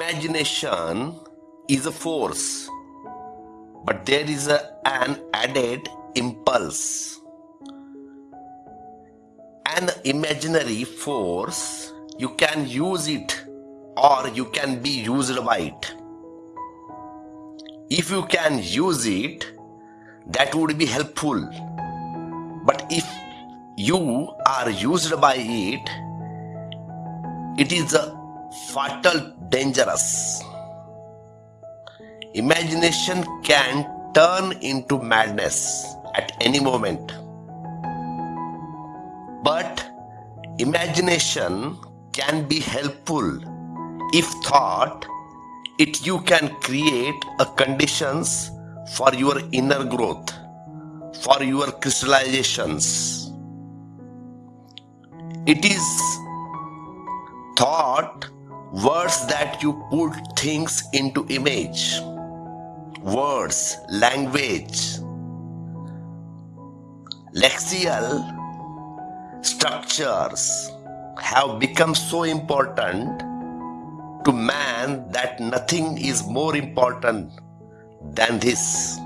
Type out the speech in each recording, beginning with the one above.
Imagination is a force, but there is a, an added impulse. An imaginary force, you can use it or you can be used by it. If you can use it, that would be helpful. But if you are used by it, it is a fatal dangerous. Imagination can turn into madness at any moment. But imagination can be helpful if thought it you can create a conditions for your inner growth for your crystallizations it is thought words that you put things into image words language lexical structures have become so important to man that nothing is more important than this.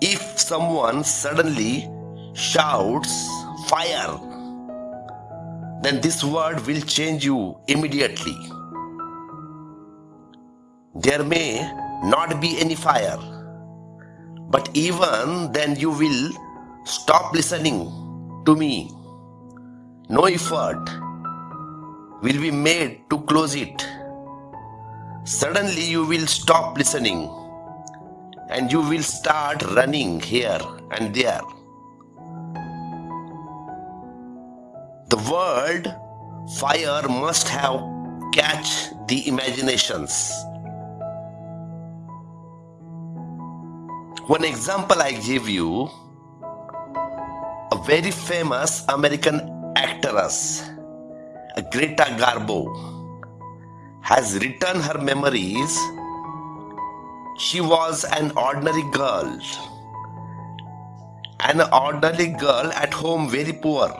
If someone suddenly shouts fire, then this word will change you immediately. There may not be any fire, but even then you will stop listening to me. No effort will be made to close it. Suddenly you will stop listening and you will start running here and there. Word fire must have catch the imaginations. One example I give you, a very famous American actress, Greta Garbo, has written her memories. She was an ordinary girl, an ordinary girl at home, very poor.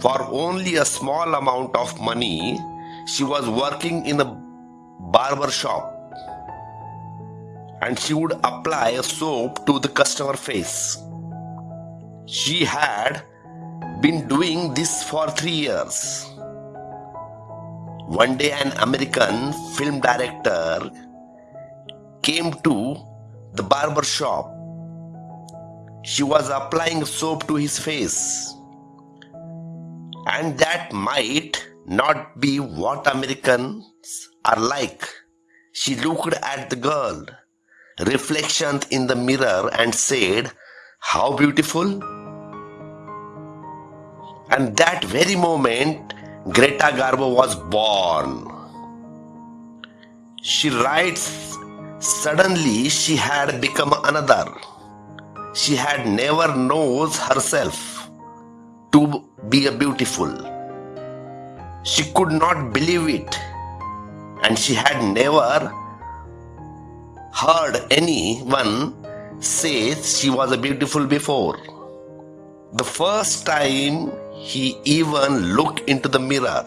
For only a small amount of money, she was working in a barber shop and she would apply a soap to the customer face. She had been doing this for three years. One day, an American film director came to the barber shop. She was applying soap to his face. And that might not be what Americans are like. She looked at the girl reflection in the mirror and said, How beautiful! And that very moment, Greta Garbo was born. She writes, Suddenly she had become another. She had never knows herself to be a beautiful. She could not believe it, and she had never heard anyone say she was a beautiful before. The first time he even looked into the mirror,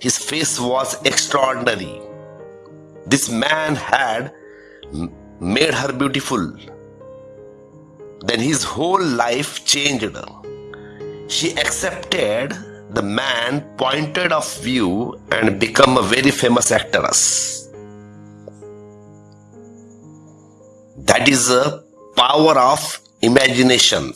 his face was extraordinary. This man had made her beautiful. Then his whole life changed. She accepted the man pointed of view and become a very famous actress. That is a power of imagination.